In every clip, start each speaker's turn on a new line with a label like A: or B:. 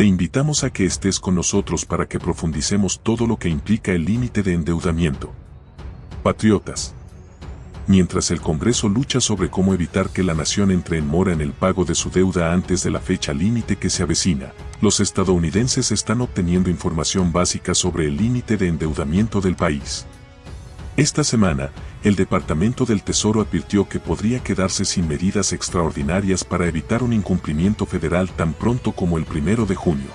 A: Te invitamos a que estés con nosotros para que profundicemos todo lo que implica el límite de endeudamiento. Patriotas. Mientras el Congreso lucha sobre cómo evitar que la nación entre en mora en el pago de su deuda antes de la fecha límite que se avecina, los estadounidenses están obteniendo información básica sobre el límite de endeudamiento del país. Esta semana, el Departamento del Tesoro advirtió que podría quedarse sin medidas extraordinarias para evitar un incumplimiento federal tan pronto como el primero de junio.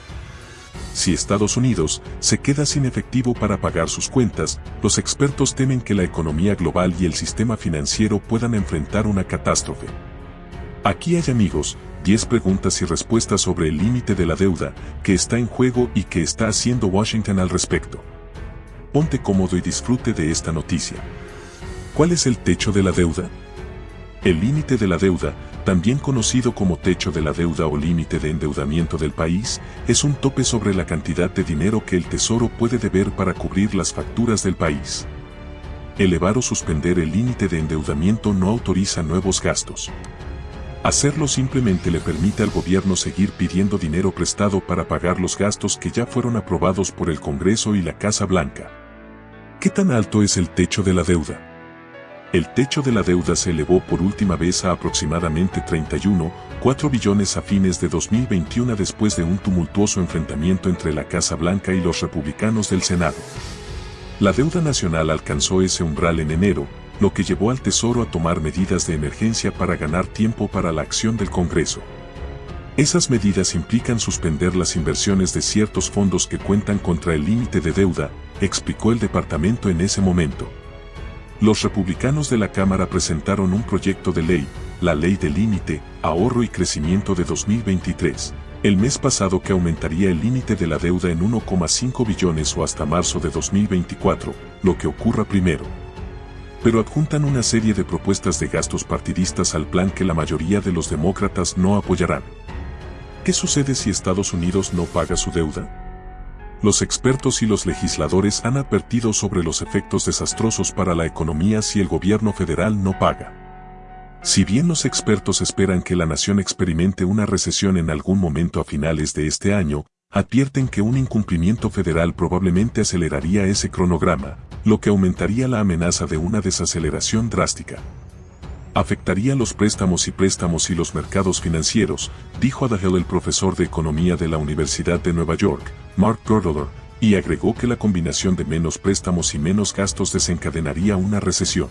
A: Si Estados Unidos se queda sin efectivo para pagar sus cuentas, los expertos temen que la economía global y el sistema financiero puedan enfrentar una catástrofe. Aquí hay amigos, 10 preguntas y respuestas sobre el límite de la deuda que está en juego y que está haciendo Washington al respecto. Ponte cómodo y disfrute de esta noticia. ¿Cuál es el techo de la deuda? El límite de la deuda, también conocido como techo de la deuda o límite de endeudamiento del país, es un tope sobre la cantidad de dinero que el Tesoro puede deber para cubrir las facturas del país. Elevar o suspender el límite de endeudamiento no autoriza nuevos gastos. Hacerlo simplemente le permite al gobierno seguir pidiendo dinero prestado para pagar los gastos que ya fueron aprobados por el Congreso y la Casa Blanca. ¿Qué tan alto es el techo de la deuda? El techo de la deuda se elevó por última vez a aproximadamente 31,4 billones a fines de 2021 después de un tumultuoso enfrentamiento entre la Casa Blanca y los republicanos del Senado. La deuda nacional alcanzó ese umbral en enero, lo que llevó al Tesoro a tomar medidas de emergencia para ganar tiempo para la acción del Congreso. Esas medidas implican suspender las inversiones de ciertos fondos que cuentan contra el límite de deuda, explicó el departamento en ese momento. Los republicanos de la Cámara presentaron un proyecto de ley, la Ley de Límite, Ahorro y Crecimiento de 2023, el mes pasado que aumentaría el límite de la deuda en 1,5 billones o hasta marzo de 2024, lo que ocurra primero. Pero adjuntan una serie de propuestas de gastos partidistas al plan que la mayoría de los demócratas no apoyarán. ¿Qué sucede si Estados Unidos no paga su deuda? los expertos y los legisladores han advertido sobre los efectos desastrosos para la economía si el gobierno federal no paga. Si bien los expertos esperan que la nación experimente una recesión en algún momento a finales de este año, advierten que un incumplimiento federal probablemente aceleraría ese cronograma, lo que aumentaría la amenaza de una desaceleración drástica. Afectaría los préstamos y préstamos y los mercados financieros, dijo Adahel el profesor de economía de la Universidad de Nueva York, Mark Girdler, y agregó que la combinación de menos préstamos y menos gastos desencadenaría una recesión.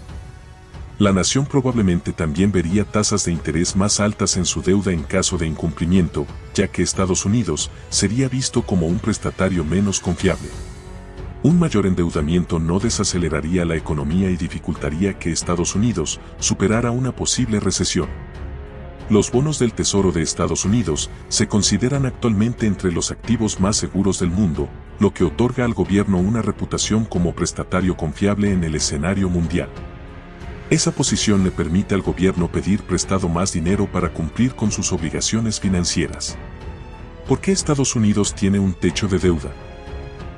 A: La nación probablemente también vería tasas de interés más altas en su deuda en caso de incumplimiento, ya que Estados Unidos sería visto como un prestatario menos confiable. Un mayor endeudamiento no desaceleraría la economía y dificultaría que Estados Unidos superara una posible recesión. Los bonos del Tesoro de Estados Unidos se consideran actualmente entre los activos más seguros del mundo, lo que otorga al gobierno una reputación como prestatario confiable en el escenario mundial. Esa posición le permite al gobierno pedir prestado más dinero para cumplir con sus obligaciones financieras. ¿Por qué Estados Unidos tiene un techo de deuda?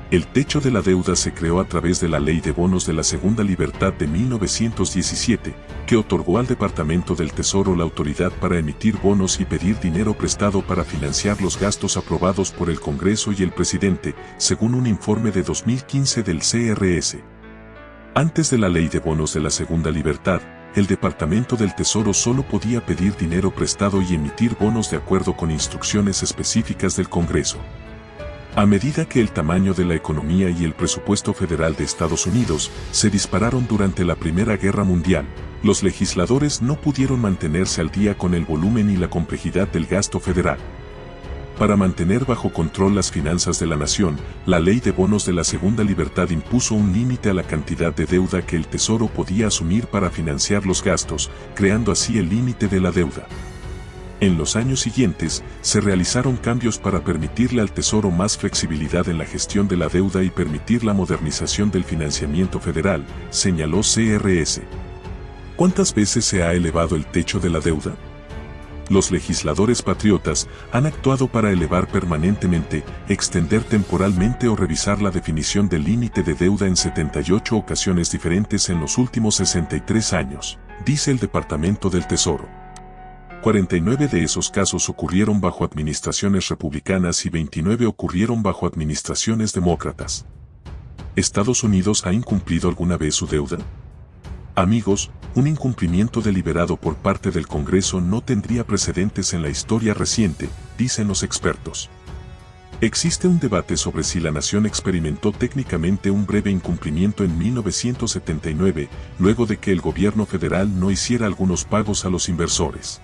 A: El techo de la deuda se creó a través de la Ley de Bonos de la Segunda Libertad de 1917, que otorgó al Departamento del Tesoro la autoridad para emitir bonos y pedir dinero prestado para financiar los gastos aprobados por el Congreso y el presidente, según un informe de 2015 del CRS. Antes de la Ley de Bonos de la Segunda Libertad, el Departamento del Tesoro solo podía pedir dinero prestado y emitir bonos de acuerdo con instrucciones específicas del Congreso. A medida que el tamaño de la economía y el presupuesto federal de Estados Unidos se dispararon durante la Primera Guerra Mundial, los legisladores no pudieron mantenerse al día con el volumen y la complejidad del gasto federal. Para mantener bajo control las finanzas de la nación, la ley de bonos de la Segunda Libertad impuso un límite a la cantidad de deuda que el Tesoro podía asumir para financiar los gastos, creando así el límite de la deuda. En los años siguientes, se realizaron cambios para permitirle al Tesoro más flexibilidad en la gestión de la deuda y permitir la modernización del financiamiento federal, señaló CRS. ¿Cuántas veces se ha elevado el techo de la deuda? Los legisladores patriotas han actuado para elevar permanentemente, extender temporalmente o revisar la definición del límite de deuda en 78 ocasiones diferentes en los últimos 63 años, dice el Departamento del Tesoro. 49 de esos casos ocurrieron bajo administraciones republicanas y 29 ocurrieron bajo administraciones demócratas. ¿Estados Unidos ha incumplido alguna vez su deuda? Amigos, un incumplimiento deliberado por parte del Congreso no tendría precedentes en la historia reciente, dicen los expertos. Existe un debate sobre si la nación experimentó técnicamente un breve incumplimiento en 1979, luego de que el gobierno federal no hiciera algunos pagos a los inversores.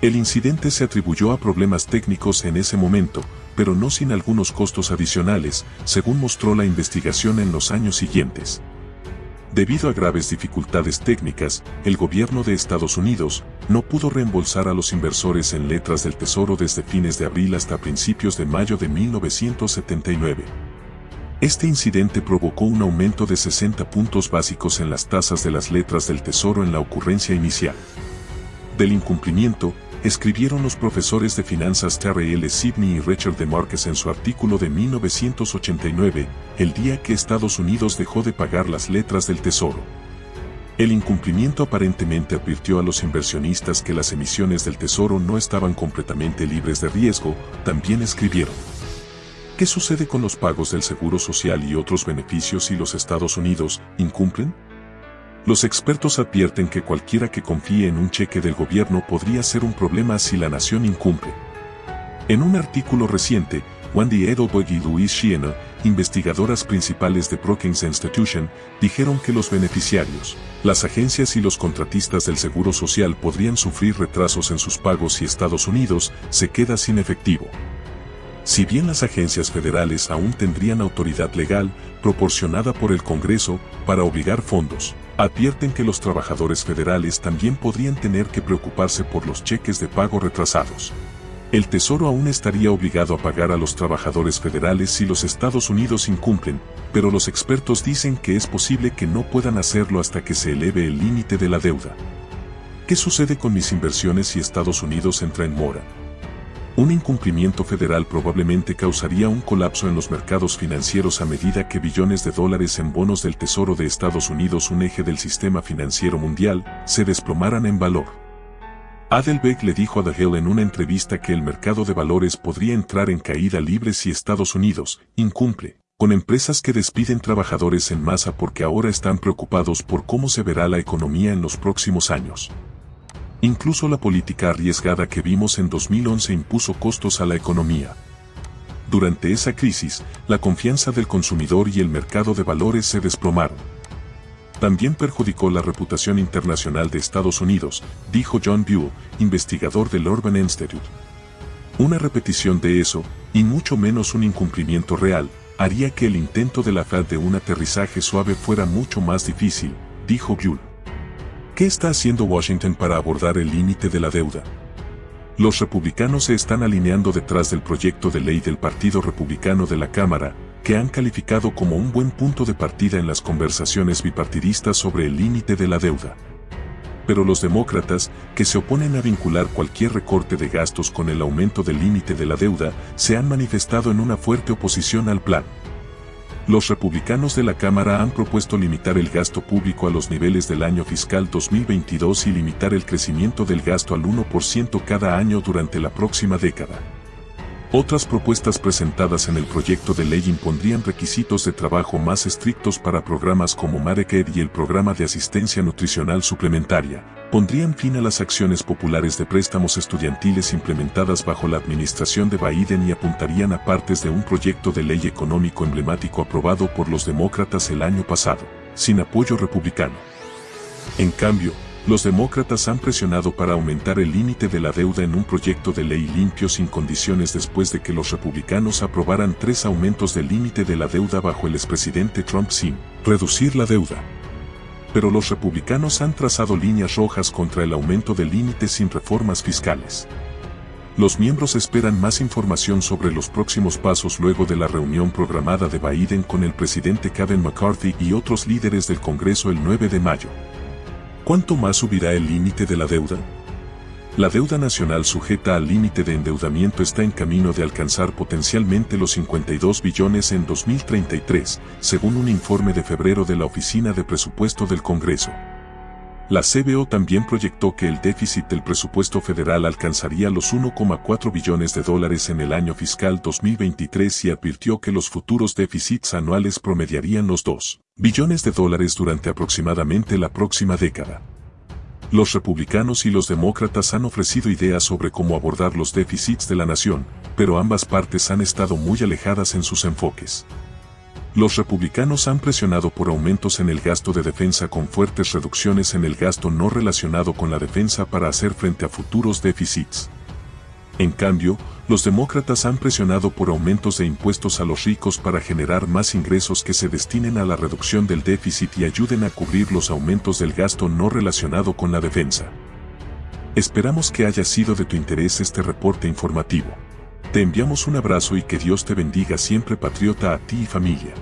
A: El incidente se atribuyó a problemas técnicos en ese momento, pero no sin algunos costos adicionales, según mostró la investigación en los años siguientes. Debido a graves dificultades técnicas, el gobierno de Estados Unidos no pudo reembolsar a los inversores en letras del Tesoro desde fines de abril hasta principios de mayo de 1979. Este incidente provocó un aumento de 60 puntos básicos en las tasas de las letras del Tesoro en la ocurrencia inicial. Del incumplimiento, escribieron los profesores de finanzas Terry L. Sidney y Richard de Marques en su artículo de 1989, el día que Estados Unidos dejó de pagar las letras del Tesoro. El incumplimiento aparentemente advirtió a los inversionistas que las emisiones del Tesoro no estaban completamente libres de riesgo, también escribieron. ¿Qué sucede con los pagos del Seguro Social y otros beneficios si los Estados Unidos incumplen? Los expertos advierten que cualquiera que confíe en un cheque del gobierno podría ser un problema si la nación incumple. En un artículo reciente, Wendy Edelberg y Louise Shiena, investigadoras principales de Brookings Institution, dijeron que los beneficiarios, las agencias y los contratistas del Seguro Social podrían sufrir retrasos en sus pagos si Estados Unidos se queda sin efectivo. Si bien las agencias federales aún tendrían autoridad legal, proporcionada por el Congreso, para obligar fondos, advierten que los trabajadores federales también podrían tener que preocuparse por los cheques de pago retrasados. El Tesoro aún estaría obligado a pagar a los trabajadores federales si los Estados Unidos incumplen, pero los expertos dicen que es posible que no puedan hacerlo hasta que se eleve el límite de la deuda. ¿Qué sucede con mis inversiones si Estados Unidos entra en mora? Un incumplimiento federal probablemente causaría un colapso en los mercados financieros a medida que billones de dólares en bonos del Tesoro de Estados Unidos, un eje del sistema financiero mundial, se desplomaran en valor. Adelbeck le dijo a The Hill en una entrevista que el mercado de valores podría entrar en caída libre si Estados Unidos incumple, con empresas que despiden trabajadores en masa porque ahora están preocupados por cómo se verá la economía en los próximos años. Incluso la política arriesgada que vimos en 2011 impuso costos a la economía. Durante esa crisis, la confianza del consumidor y el mercado de valores se desplomaron. También perjudicó la reputación internacional de Estados Unidos, dijo John Buell, investigador del Urban Institute. Una repetición de eso, y mucho menos un incumplimiento real, haría que el intento de la Fed de un aterrizaje suave fuera mucho más difícil, dijo Buell. ¿Qué está haciendo Washington para abordar el límite de la deuda? Los republicanos se están alineando detrás del proyecto de ley del Partido Republicano de la Cámara, que han calificado como un buen punto de partida en las conversaciones bipartidistas sobre el límite de la deuda. Pero los demócratas, que se oponen a vincular cualquier recorte de gastos con el aumento del límite de la deuda, se han manifestado en una fuerte oposición al plan. Los republicanos de la Cámara han propuesto limitar el gasto público a los niveles del año fiscal 2022 y limitar el crecimiento del gasto al 1% cada año durante la próxima década. Otras propuestas presentadas en el proyecto de ley impondrían requisitos de trabajo más estrictos para programas como Medicare y el programa de asistencia nutricional suplementaria, pondrían fin a las acciones populares de préstamos estudiantiles implementadas bajo la administración de Biden y apuntarían a partes de un proyecto de ley económico emblemático aprobado por los demócratas el año pasado, sin apoyo republicano. En cambio, los demócratas han presionado para aumentar el límite de la deuda en un proyecto de ley limpio sin condiciones después de que los republicanos aprobaran tres aumentos del límite de la deuda bajo el expresidente Trump sin reducir la deuda. Pero los republicanos han trazado líneas rojas contra el aumento del límite sin reformas fiscales. Los miembros esperan más información sobre los próximos pasos luego de la reunión programada de Biden con el presidente Kevin McCarthy y otros líderes del Congreso el 9 de mayo. ¿Cuánto más subirá el límite de la deuda? La deuda nacional sujeta al límite de endeudamiento está en camino de alcanzar potencialmente los 52 billones en 2033, según un informe de febrero de la Oficina de Presupuesto del Congreso. La CBO también proyectó que el déficit del presupuesto federal alcanzaría los 1,4 billones de dólares en el año fiscal 2023 y advirtió que los futuros déficits anuales promediarían los 2 billones de dólares durante aproximadamente la próxima década. Los republicanos y los demócratas han ofrecido ideas sobre cómo abordar los déficits de la nación, pero ambas partes han estado muy alejadas en sus enfoques. Los republicanos han presionado por aumentos en el gasto de defensa con fuertes reducciones en el gasto no relacionado con la defensa para hacer frente a futuros déficits. En cambio, los demócratas han presionado por aumentos de impuestos a los ricos para generar más ingresos que se destinen a la reducción del déficit y ayuden a cubrir los aumentos del gasto no relacionado con la defensa. Esperamos que haya sido de tu interés este reporte informativo. Te enviamos un abrazo y que Dios te bendiga siempre patriota a ti y familia.